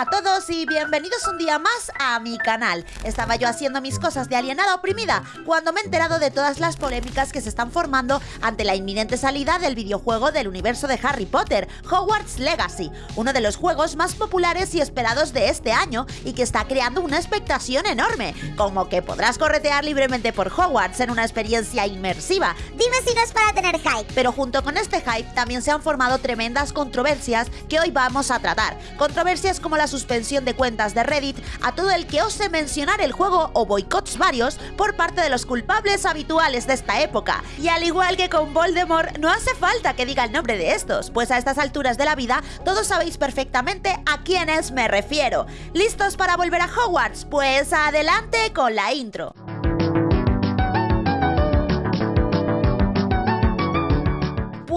Hola a todos y bienvenidos un día más a mi canal. Estaba yo haciendo mis cosas de alienada oprimida cuando me he enterado de todas las polémicas que se están formando ante la inminente salida del videojuego del universo de Harry Potter, Hogwarts Legacy, uno de los juegos más populares y esperados de este año y que está creando una expectación enorme, como que podrás corretear libremente por Hogwarts en una experiencia inmersiva. Dime si no es para tener hype. Pero junto con este hype también se han formado tremendas controversias que hoy vamos a tratar. Controversias como la suspensión de cuentas de Reddit a todo el que ose mencionar el juego o boicots varios por parte de los culpables habituales de esta época. Y al igual que con Voldemort, no hace falta que diga el nombre de estos, pues a estas alturas de la vida todos sabéis perfectamente a quiénes me refiero. ¿Listos para volver a Hogwarts? Pues adelante con la intro.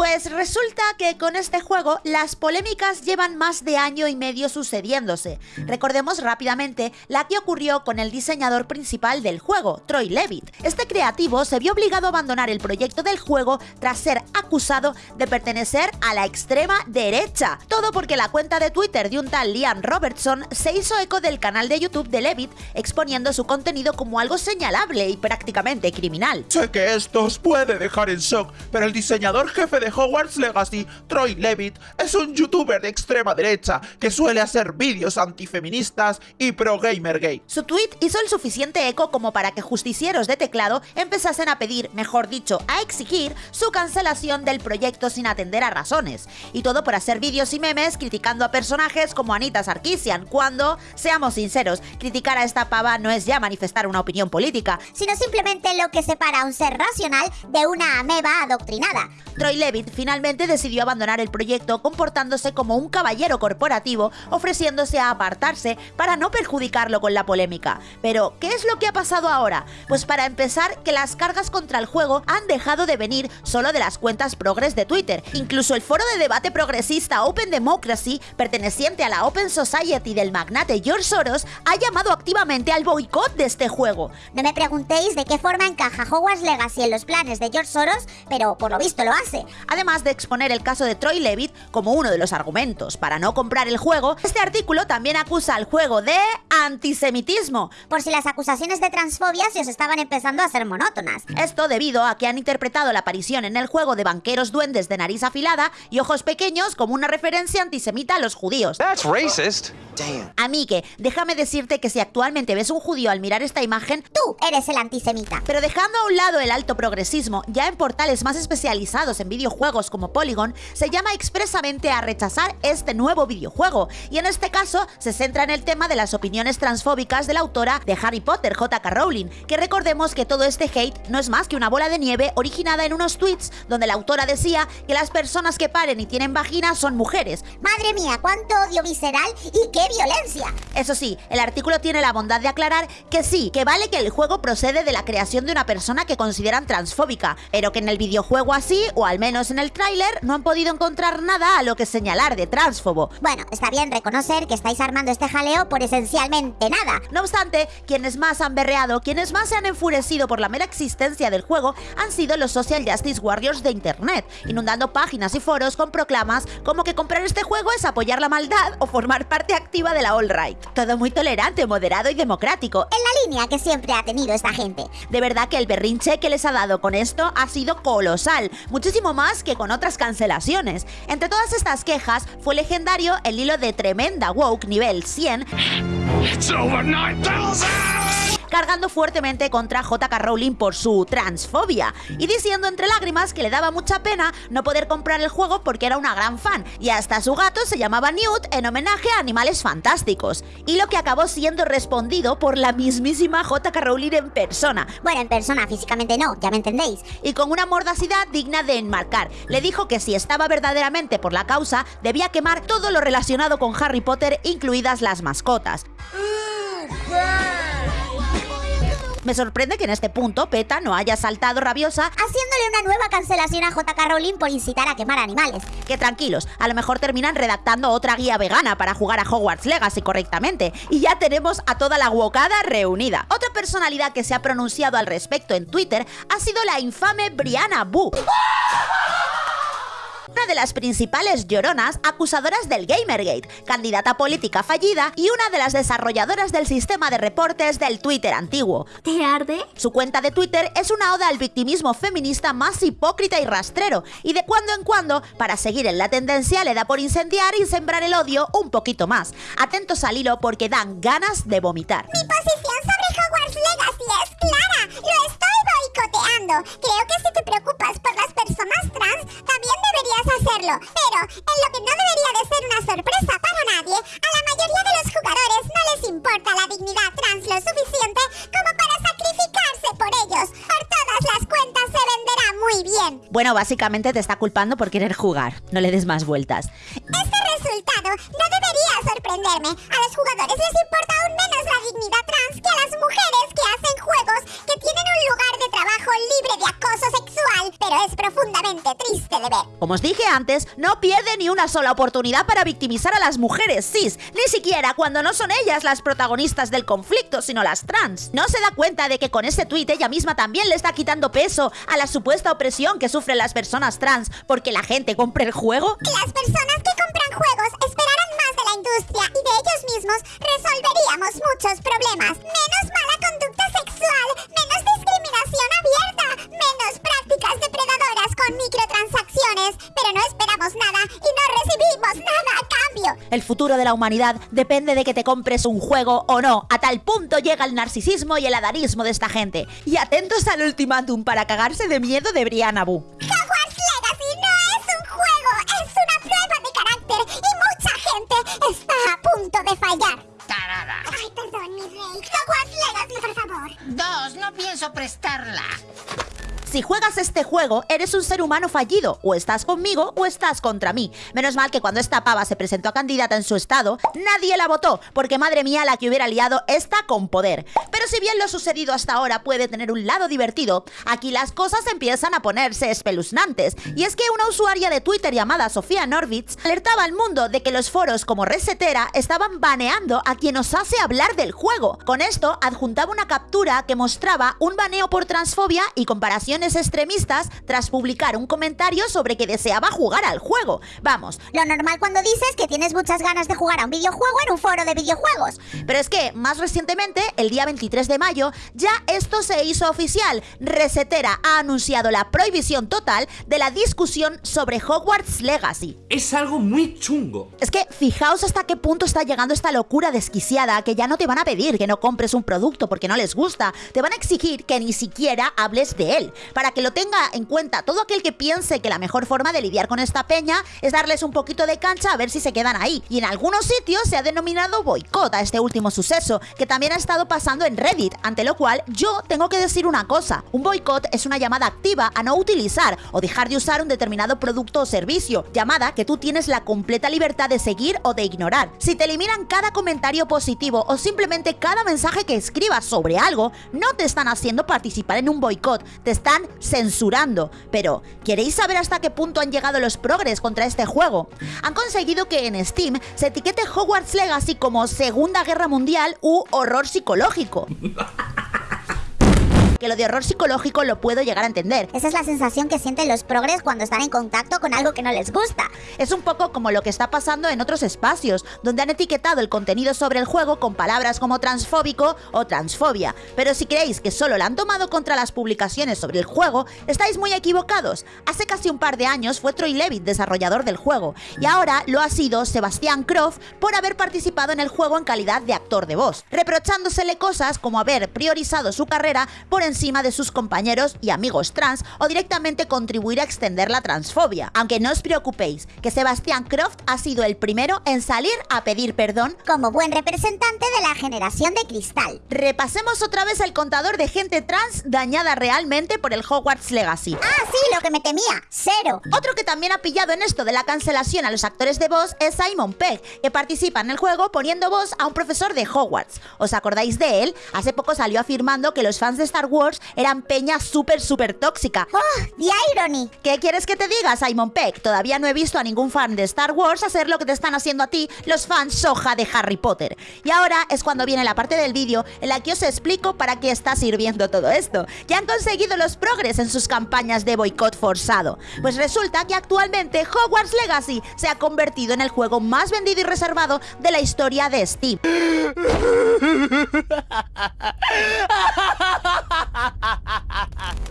Pues resulta que con este juego las polémicas llevan más de año y medio sucediéndose. Recordemos rápidamente la que ocurrió con el diseñador principal del juego, Troy Levitt. Este creativo se vio obligado a abandonar el proyecto del juego tras ser acusado de pertenecer a la extrema derecha. Todo porque la cuenta de Twitter de un tal Liam Robertson se hizo eco del canal de YouTube de Levitt exponiendo su contenido como algo señalable y prácticamente criminal. Sé que esto os puede dejar en shock, pero el diseñador jefe de Hogwarts Legacy, Troy Levitt, es un youtuber de extrema derecha que suele hacer vídeos antifeministas y pro gamer gay. Su tweet hizo el suficiente eco como para que justicieros de teclado empezasen a pedir, mejor dicho, a exigir su cancelación del proyecto sin atender a razones. Y todo por hacer vídeos y memes criticando a personajes como Anita Sarkeesian, cuando, seamos sinceros, criticar a esta pava no es ya manifestar una opinión política, sino simplemente lo que separa a un ser racional de una ameba adoctrinada. Troy Levitt finalmente decidió abandonar el proyecto comportándose como un caballero corporativo, ofreciéndose a apartarse para no perjudicarlo con la polémica. Pero, ¿qué es lo que ha pasado ahora? Pues para empezar, que las cargas contra el juego han dejado de venir solo de las cuentas progres de Twitter. Incluso el foro de debate progresista Open Democracy, perteneciente a la Open Society del magnate George Soros, ha llamado activamente al boicot de este juego. No me preguntéis de qué forma encaja Hogwarts Legacy en los planes de George Soros, pero por lo visto lo hace. Además de exponer el caso de Troy Levitt como uno de los argumentos para no comprar el juego, este artículo también acusa al juego de antisemitismo. Por si las acusaciones de transfobia se os estaban empezando a ser monótonas. Esto debido a que han interpretado la aparición en el juego de banqueros duendes de nariz afilada y ojos pequeños como una referencia antisemita a los judíos. That's racist. Amigue, déjame decirte que si actualmente ves un judío al mirar esta imagen, tú eres el antisemita. Pero dejando a un lado el alto progresismo, ya en portales más especializados en videojuegos como Polygon, se llama expresamente a rechazar este nuevo videojuego, y en este caso se centra en el tema de las opiniones transfóbicas de la autora de Harry Potter, J.K. Rowling, que recordemos que todo este hate no es más que una bola de nieve originada en unos tweets donde la autora decía que las personas que paren y tienen vagina son mujeres. Madre mía, cuánto odio visceral y qué violencia. Eso sí, el artículo tiene la bondad de aclarar que sí, que vale que el juego procede de la creación de una persona que consideran transfóbica, pero que en el videojuego así, o al menos en el tráiler, no han podido encontrar nada a lo que señalar de transfobo. Bueno, está bien reconocer que estáis armando este jaleo por esencialmente nada. No obstante, quienes más han berreado, quienes más se han enfurecido por la mera existencia del juego, han sido los Social Justice Warriors de Internet, inundando páginas y foros con proclamas como que comprar este juego es apoyar la maldad o formar parte activa de la alt-right. Todo muy tolerante, moderado y democrático. En la línea que siempre ha tenido esta gente. De verdad que el berrinche que les ha dado con esto ha sido colosal, muchísimo más que con otras cancelaciones. Entre todas estas quejas, fue legendario el hilo de Tremenda Woke nivel 100 cargando fuertemente contra JK Rowling por su transfobia y diciendo entre lágrimas que le daba mucha pena no poder comprar el juego porque era una gran fan y hasta su gato se llamaba Newt en homenaje a animales fantásticos y lo que acabó siendo respondido por la mismísima JK Rowling en persona. Bueno, en persona, físicamente no, ya me entendéis. Y con una mordacidad digna de enmarcar. Le dijo que si estaba verdaderamente por la causa, debía quemar todo lo relacionado con Harry Potter, incluidas las mascotas. Me sorprende que en este punto PETA no haya saltado rabiosa haciéndole una nueva cancelación a JK Rowling por incitar a quemar animales. Que tranquilos, a lo mejor terminan redactando otra guía vegana para jugar a Hogwarts Legacy correctamente y ya tenemos a toda la guocada reunida. Otra personalidad que se ha pronunciado al respecto en Twitter ha sido la infame Brianna Boo. Una de las principales lloronas acusadoras del Gamergate, candidata política fallida y una de las desarrolladoras del sistema de reportes del Twitter antiguo. ¿Te arde? Su cuenta de Twitter es una oda al victimismo feminista más hipócrita y rastrero, y de cuando en cuando, para seguir en la tendencia, le da por incendiar y sembrar el odio un poquito más. Atentos al hilo porque dan ganas de vomitar. Mi posición sobre Hogwarts Legacy es clara. Lo estoy boicoteando. Creo que si te preocupas por las Bueno, básicamente te está culpando por querer jugar. No le des más vueltas. Profundamente triste de ver. Como os dije antes, no pierde ni una sola oportunidad para victimizar a las mujeres cis, ni siquiera cuando no son ellas las protagonistas del conflicto, sino las trans. No se da cuenta de que con ese tuit ella misma también le está quitando peso a la supuesta opresión que sufren las personas trans porque la gente compra el juego. Las personas que compran juegos esperarán más de la industria y de ellos mismos resolveríamos muchos problemas. El futuro de la humanidad depende de que te compres un juego o no. A tal punto llega el narcisismo y el adarismo de esta gente. Y atentos al ultimátum para cagarse de miedo de Brianna Boo. Hogwarts Legacy no es un juego, es una prueba de carácter y mucha gente está a punto de fallar. Tarada. Ay, perdón, mi rey. Hogwarts Legacy, por favor. Dos, no pienso prestarla. Si juegas este juego, eres un ser humano fallido. O estás conmigo o estás contra mí. Menos mal que cuando esta pava se presentó a candidata en su estado, nadie la votó, porque madre mía la que hubiera liado está con poder. Pero si bien lo sucedido hasta ahora puede tener un lado divertido, aquí las cosas empiezan a ponerse espeluznantes. Y es que una usuaria de Twitter llamada Sofía Norwitz alertaba al mundo de que los foros como Resetera estaban baneando a quien osase hablar del juego. Con esto adjuntaba una captura que mostraba un baneo por transfobia y extremistas tras publicar un comentario sobre que deseaba jugar al juego. Vamos, Lo normal cuando dices que tienes muchas ganas de jugar a un videojuego en un foro de videojuegos. pero es que más recientemente, el día 23 de mayo, ya esto se hizo oficial. Resetera ha anunciado la prohibición total de la discusión sobre Hogwarts Legacy. Es algo muy chungo. Es que fijaos hasta qué punto está llegando esta locura desquiciada que ya no te van a pedir que no compres un producto porque no les gusta, te van a exigir que ni siquiera hables de él. Para que lo tenga en cuenta todo aquel que piense que la mejor forma de lidiar con esta peña es darles un poquito de cancha a ver si se quedan ahí. Y en algunos sitios se ha denominado boicot a este último suceso, que también ha estado pasando en Reddit, ante lo cual yo tengo que decir una cosa. Un boicot es una llamada activa a no utilizar o dejar de usar un determinado producto o servicio, llamada que tú tienes la completa libertad de seguir o de ignorar. Si te eliminan cada comentario positivo o simplemente cada mensaje que escribas sobre algo, no te están haciendo participar en un boicot, te están censurando. Pero, ¿queréis saber hasta qué punto han llegado los progres contra este juego? Han conseguido que en Steam se etiquete Hogwarts Legacy como Segunda Guerra Mundial u horror psicológico. Que lo de horror psicológico lo puedo llegar a entender. Esa es la sensación que sienten los progres cuando están en contacto con algo que no les gusta. Es un poco como lo que está pasando en otros espacios, donde han etiquetado el contenido sobre el juego con palabras como transfóbico o transfobia. Pero si creéis que solo la han tomado contra las publicaciones sobre el juego, estáis muy equivocados. Hace casi un par de años fue Troy Levitt desarrollador del juego, y ahora lo ha sido Sebastián Croft por haber participado en el juego en calidad de actor de voz, reprochándosele cosas como haber priorizado su carrera por encima de sus compañeros y amigos trans o directamente contribuir a extender la transfobia. Aunque no os preocupéis, que Sebastián Croft ha sido el primero en salir a pedir perdón. Como buen representante de la generación de cristal. Repasemos otra vez el contador de gente trans dañada realmente por el Hogwarts Legacy. Ah, sí, lo que me temía. Cero. Otro que también ha pillado en esto de la cancelación a los actores de voz es Simon Pegg, que participa en el juego poniendo voz a un profesor de Hogwarts. ¿Os acordáis de él? Hace poco salió afirmando que los fans de Star Wars Wars eran peña súper, súper tóxica. ¡Oh, the irony! ¿Qué quieres que te diga, Simon Peck? Todavía no he visto a ningún fan de Star Wars hacer lo que te están haciendo a ti los fans soja de Harry Potter. Y ahora es cuando viene la parte del vídeo en la que os explico para qué está sirviendo todo esto. Ya han conseguido los progres en sus campañas de boicot forzado. Pues resulta que actualmente Hogwarts Legacy se ha convertido en el juego más vendido y reservado de la historia de Steam.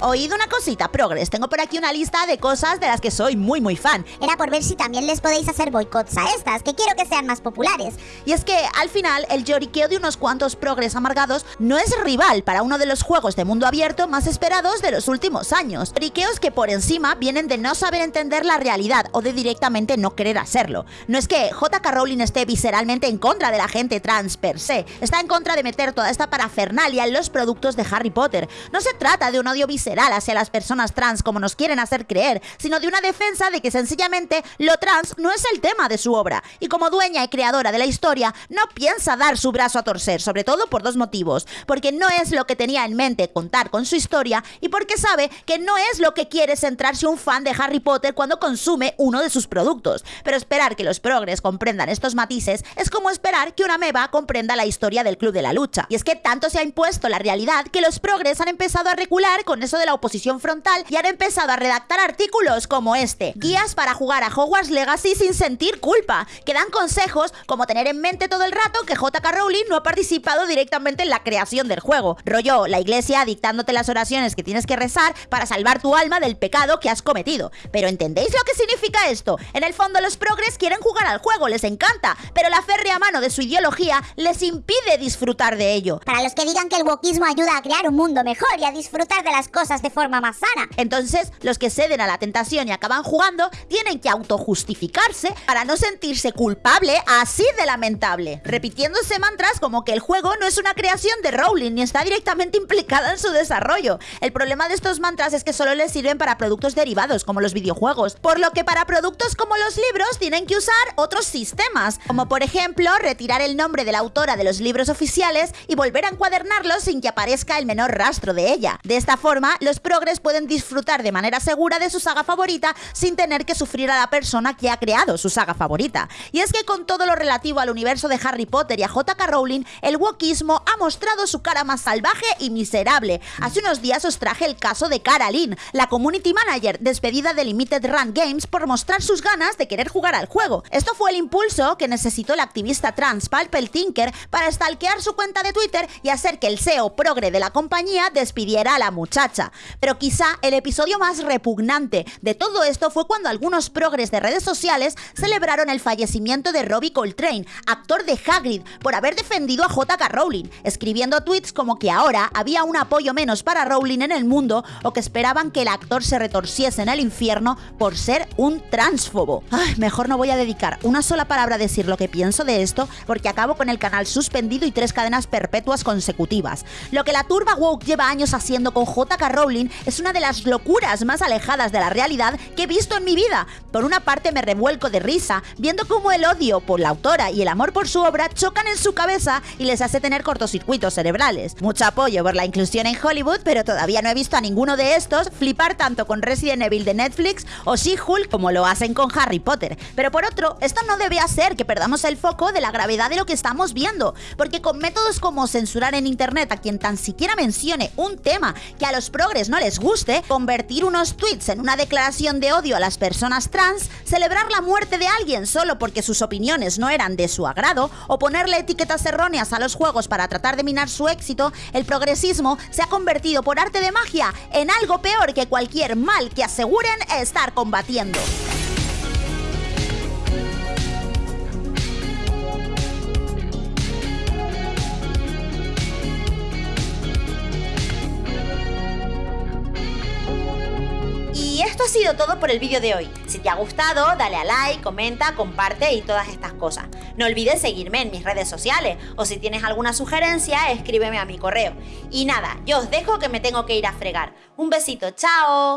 Oíd una cosita, Progress. Tengo por aquí una lista de cosas de las que soy muy muy fan. Era por ver si también les podéis hacer boicots a estas, que quiero que sean más populares. Y es que al final el lloriqueo de unos cuantos Progress amargados no es rival para uno de los juegos de mundo abierto más esperados de los últimos años. Lloriqueos que por encima vienen de no saber entender la realidad o de directamente no querer hacerlo. No es que JK Rowling esté visceralmente en contra de la gente trans per se, está en contra de meter toda esta parafernalia en los productos de Harry Potter. No se trata de un odio visceral hacia las personas trans como nos quieren hacer creer, sino de una defensa de que sencillamente lo trans no es el tema de su obra, y como dueña y creadora de la historia, no piensa dar su brazo a torcer, sobre todo por dos motivos, porque no es lo que tenía en mente contar con su historia y porque sabe que no es lo que quiere centrarse un fan de Harry Potter cuando consume uno de sus productos. Pero esperar que los progres comprendan estos matices es como esperar que una meba comprenda la historia del Club de la Lucha. Y es que tanto se ha impuesto la realidad que los progres han empezado a recular con eso de la oposición frontal y han empezado a redactar artículos como este, guías para jugar a Hogwarts Legacy sin sentir culpa, que dan consejos como tener en mente todo el rato que JK Rowling no ha participado directamente en la creación del juego. Rollo, la iglesia dictándote las oraciones que tienes que rezar para salvar tu alma del pecado que has cometido. Pero ¿entendéis lo que significa esto? En el fondo los progres quieren jugar al juego, les encanta, pero la férrea mano de su ideología les impide disfrutar de ello. Para los que digan que el wokismo ayuda a crear un mundo mejor y a disfrutar de las cosas de forma más sana. Entonces, los que ceden a la tentación y acaban jugando tienen que autojustificarse para no sentirse culpable así de lamentable, repitiéndose mantras como que el juego no es una creación de Rowling ni está directamente implicada en su desarrollo. El problema de estos mantras es que solo les sirven para productos derivados como los videojuegos, por lo que para productos como los libros tienen que usar otros sistemas, como por ejemplo retirar el nombre de la autora de los libros oficiales y volver a encuadernarlos sin que aparezca el menor de ella. De esta forma, los progres pueden disfrutar de manera segura de su saga favorita sin tener que sufrir a la persona que ha creado su saga favorita. Y es que con todo lo relativo al universo de Harry Potter y a JK Rowling, el wokismo ha mostrado su cara más salvaje y miserable. Hace unos días os traje el caso de Caroline, la community manager despedida de Limited Run Games por mostrar sus ganas de querer jugar al juego. Esto fue el impulso que necesitó el activista trans Palpel Tinker para stalkear su cuenta de Twitter y hacer que el SEO progre de la compañía despidiera a la muchacha. Pero quizá el episodio más repugnante de todo esto fue cuando algunos progres de redes sociales celebraron el fallecimiento de Robbie Coltrane, actor de Hagrid, por haber defendido a JK Rowling, escribiendo tweets como que ahora había un apoyo menos para Rowling en el mundo o que esperaban que el actor se retorciese en el infierno por ser un transfobo. Mejor no voy a dedicar una sola palabra a decir lo que pienso de esto porque acabo con el canal suspendido y tres cadenas perpetuas consecutivas. Lo que la turba woke lleva años haciendo con JK Rowling es una de las locuras más alejadas de la realidad que he visto en mi vida. Por una parte me revuelco de risa viendo cómo el odio por la autora y el amor por su obra chocan en su cabeza y les hace tener cortocircuitos cerebrales. Mucho apoyo por la inclusión en Hollywood, pero todavía no he visto a ninguno de estos flipar tanto con Resident Evil de Netflix o She-Hulk como lo hacen con Harry Potter. Pero por otro, esto no debe hacer que perdamos el foco de la gravedad de lo que estamos viendo, porque con métodos como censurar en internet a quien tan siquiera mencione un tema que a los progres no les guste, convertir unos tweets en una declaración de odio a las personas trans, celebrar la muerte de alguien solo porque sus opiniones no eran de su agrado, o ponerle etiquetas erróneas a los juegos para tratar de minar su éxito, el progresismo se ha convertido por arte de magia en algo peor que cualquier mal que aseguren estar combatiendo. Todo por el vídeo de hoy. Si te ha gustado, dale a like, comenta, comparte y todas estas cosas. No olvides seguirme en mis redes sociales o si tienes alguna sugerencia, escríbeme a mi correo. Y nada, yo os dejo que me tengo que ir a fregar. Un besito, chao.